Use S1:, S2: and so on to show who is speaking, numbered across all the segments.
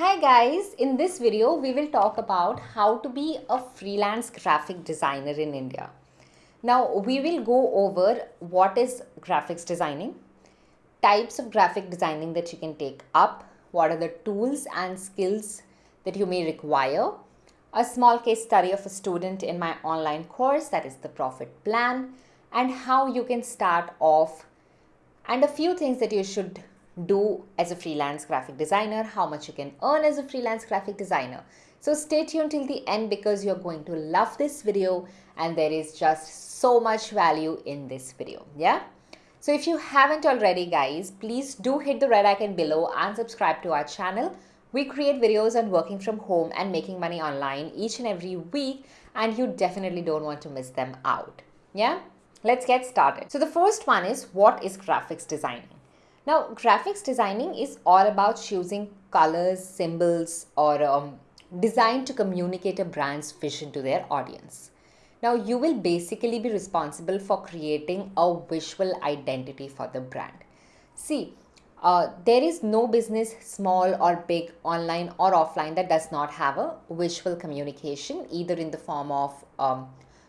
S1: Hi guys, in this video we will talk about how to be a freelance graphic designer in India. Now we will go over what is graphics designing, types of graphic designing that you can take up, what are the tools and skills that you may require, a small case study of a student in my online course that is the profit plan and how you can start off and a few things that you should do as a freelance graphic designer, how much you can earn as a freelance graphic designer. So stay tuned till the end because you're going to love this video and there is just so much value in this video. Yeah. So if you haven't already guys, please do hit the red icon below and subscribe to our channel. We create videos on working from home and making money online each and every week and you definitely don't want to miss them out. Yeah. Let's get started. So the first one is what is graphics designing? Now, graphics designing is all about choosing colors, symbols, or um, design to communicate a brand's vision to their audience. Now, you will basically be responsible for creating a visual identity for the brand. See, uh, there is no business, small or big, online or offline, that does not have a visual communication, either in the form of um,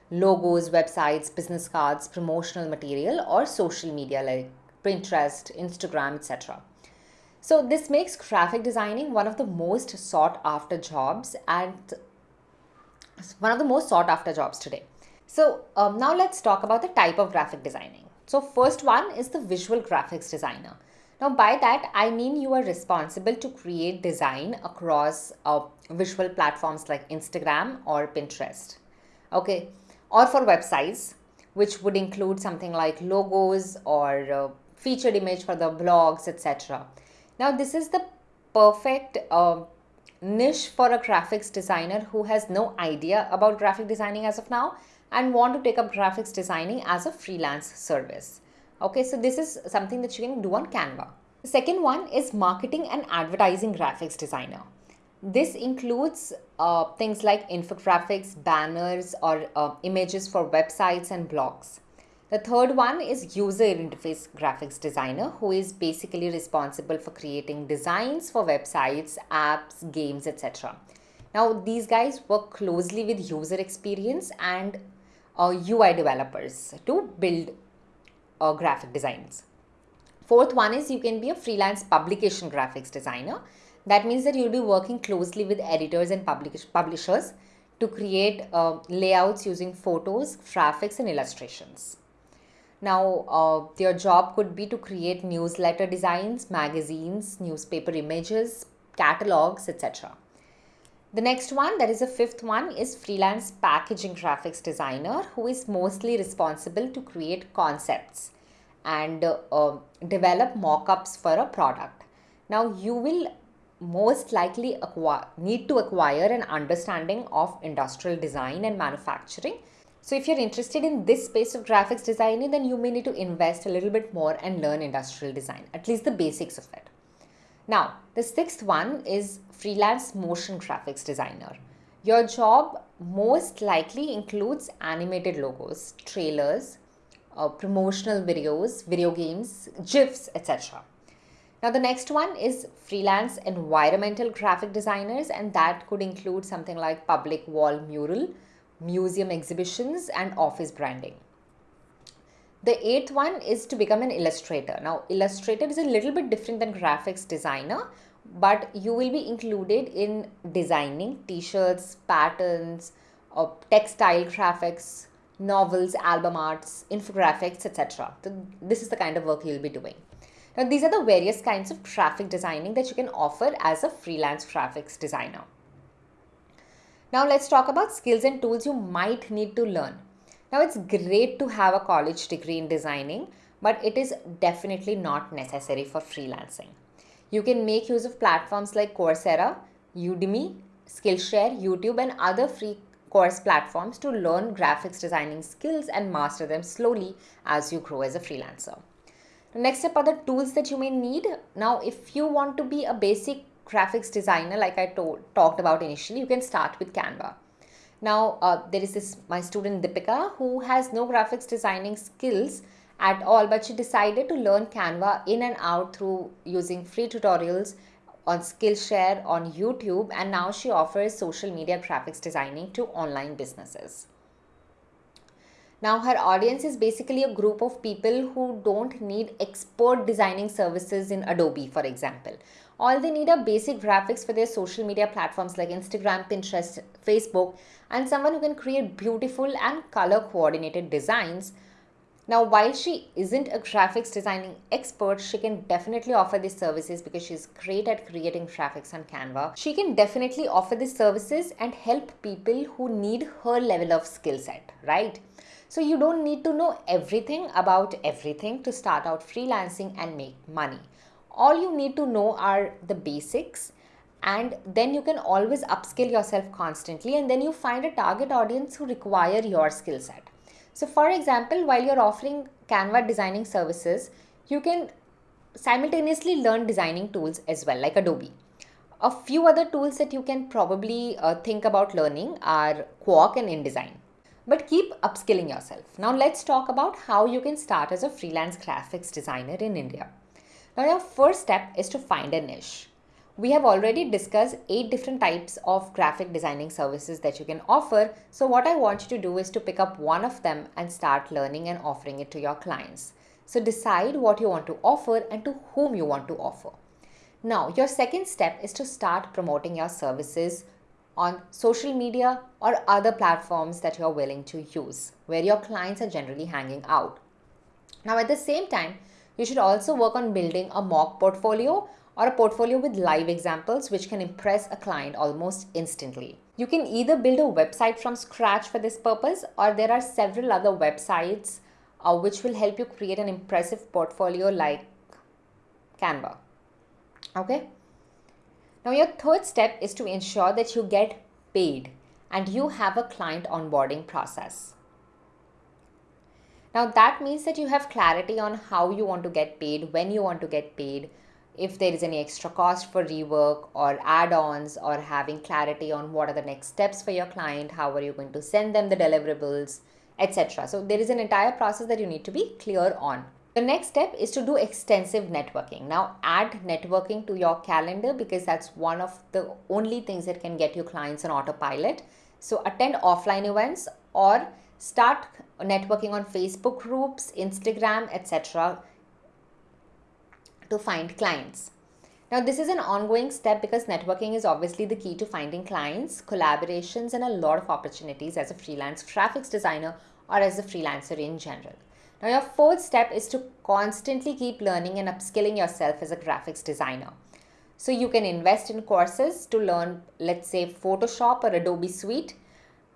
S1: logos, websites, business cards, promotional material, or social media like Pinterest, Instagram, etc. So this makes graphic designing one of the most sought after jobs and one of the most sought after jobs today. So um, now let's talk about the type of graphic designing. So first one is the visual graphics designer. Now by that I mean you are responsible to create design across uh, visual platforms like Instagram or Pinterest. Okay, or for websites which would include something like logos or uh, featured image for the blogs, etc. Now, this is the perfect uh, niche for a graphics designer who has no idea about graphic designing as of now and want to take up graphics designing as a freelance service. Okay, so this is something that you can do on Canva. The second one is marketing and advertising graphics designer. This includes uh, things like infographics, banners, or uh, images for websites and blogs. The third one is user interface graphics designer who is basically responsible for creating designs for websites, apps, games, etc. Now these guys work closely with user experience and uh, UI developers to build uh, graphic designs. Fourth one is you can be a freelance publication graphics designer. That means that you'll be working closely with editors and publish publishers to create uh, layouts using photos, graphics and illustrations. Now, uh, your job could be to create newsletter designs, magazines, newspaper images, catalogs, etc. The next one, that is the fifth one, is freelance packaging graphics designer who is mostly responsible to create concepts and uh, uh, develop mock-ups for a product. Now, you will most likely acquire, need to acquire an understanding of industrial design and manufacturing so if you're interested in this space of graphics designing, then you may need to invest a little bit more and learn industrial design, at least the basics of it. Now, the sixth one is freelance motion graphics designer. Your job most likely includes animated logos, trailers, uh, promotional videos, video games, GIFs, etc. Now, the next one is freelance environmental graphic designers, and that could include something like public wall mural, museum exhibitions and office branding. The eighth one is to become an illustrator. Now, illustrator is a little bit different than graphics designer, but you will be included in designing t-shirts, patterns, uh, textile graphics, novels, album arts, infographics, etc. So this is the kind of work you'll be doing. Now, these are the various kinds of graphic designing that you can offer as a freelance graphics designer. Now let's talk about skills and tools you might need to learn. Now it's great to have a college degree in designing, but it is definitely not necessary for freelancing. You can make use of platforms like Coursera, Udemy, Skillshare, YouTube and other free course platforms to learn graphics designing skills and master them slowly as you grow as a freelancer. Next step are the tools that you may need. Now, if you want to be a basic graphics designer like I told, talked about initially, you can start with Canva. Now, uh, there is this my student Dipika who has no graphics designing skills at all, but she decided to learn Canva in and out through using free tutorials on Skillshare, on YouTube, and now she offers social media graphics designing to online businesses. Now, her audience is basically a group of people who don't need expert designing services in Adobe, for example. All they need are basic graphics for their social media platforms like Instagram, Pinterest, Facebook, and someone who can create beautiful and color coordinated designs. Now, while she isn't a graphics designing expert, she can definitely offer these services because she's great at creating graphics on Canva. She can definitely offer these services and help people who need her level of skill set, right? So you don't need to know everything about everything to start out freelancing and make money. All you need to know are the basics and then you can always upskill yourself constantly and then you find a target audience who require your skill set. So for example, while you're offering Canva designing services, you can simultaneously learn designing tools as well like Adobe. A few other tools that you can probably uh, think about learning are Quark and InDesign but keep upskilling yourself. Now let's talk about how you can start as a freelance graphics designer in India. Now your first step is to find a niche. We have already discussed eight different types of graphic designing services that you can offer. So what I want you to do is to pick up one of them and start learning and offering it to your clients. So decide what you want to offer and to whom you want to offer. Now, your second step is to start promoting your services on social media or other platforms that you're willing to use where your clients are generally hanging out. Now, at the same time, you should also work on building a mock portfolio or a portfolio with live examples which can impress a client almost instantly. You can either build a website from scratch for this purpose or there are several other websites uh, which will help you create an impressive portfolio like Canva. Okay. Now, your third step is to ensure that you get paid and you have a client onboarding process. Now, that means that you have clarity on how you want to get paid, when you want to get paid, if there is any extra cost for rework or add ons, or having clarity on what are the next steps for your client, how are you going to send them the deliverables, etc. So, there is an entire process that you need to be clear on. The next step is to do extensive networking. Now, add networking to your calendar because that's one of the only things that can get you clients on autopilot. So, attend offline events or start networking on Facebook groups, Instagram, etc. to find clients. Now, this is an ongoing step because networking is obviously the key to finding clients, collaborations, and a lot of opportunities as a freelance graphics designer or as a freelancer in general. Now, your fourth step is to constantly keep learning and upskilling yourself as a graphics designer. So, you can invest in courses to learn, let's say, Photoshop or Adobe Suite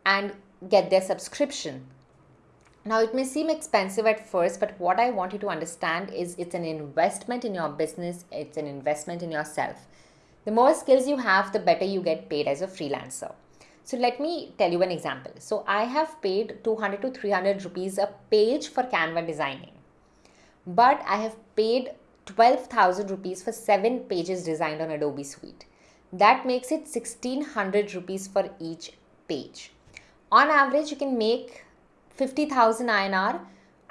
S1: and get their subscription. Now, it may seem expensive at first, but what I want you to understand is it's an investment in your business, it's an investment in yourself. The more skills you have, the better you get paid as a freelancer. So let me tell you an example. So I have paid 200 to 300 rupees a page for Canva designing. But I have paid 12,000 rupees for 7 pages designed on Adobe Suite. That makes it 1600 rupees for each page. On average, you can make 50,000 INR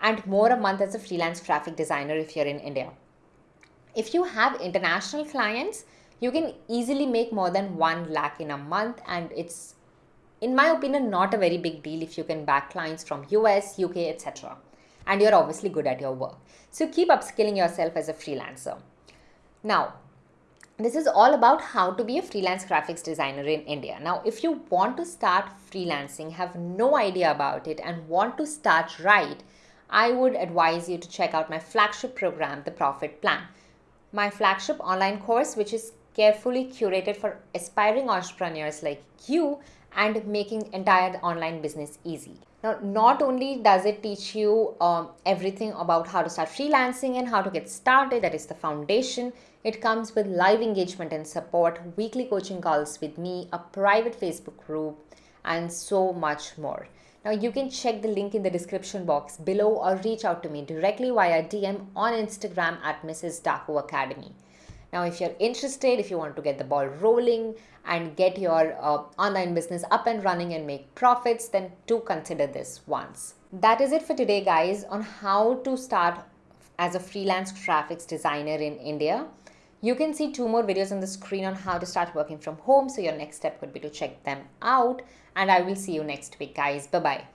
S1: and more a month as a freelance graphic designer if you're in India. If you have international clients, you can easily make more than 1 lakh in a month and it's in my opinion, not a very big deal if you can back clients from US, UK, etc. And you're obviously good at your work. So keep upskilling yourself as a freelancer. Now, this is all about how to be a freelance graphics designer in India. Now, if you want to start freelancing, have no idea about it, and want to start right, I would advise you to check out my flagship program, The Profit Plan. My flagship online course, which is carefully curated for aspiring entrepreneurs like you and making entire online business easy. Now, not only does it teach you um, everything about how to start freelancing and how to get started, that is the foundation, it comes with live engagement and support, weekly coaching calls with me, a private Facebook group, and so much more. Now, you can check the link in the description box below or reach out to me directly via DM on Instagram at Mrs. Daku Academy. Now, if you're interested, if you want to get the ball rolling and get your uh, online business up and running and make profits, then do consider this once. That is it for today, guys, on how to start as a freelance graphics designer in India. You can see two more videos on the screen on how to start working from home. So your next step would be to check them out. And I will see you next week, guys. Bye bye.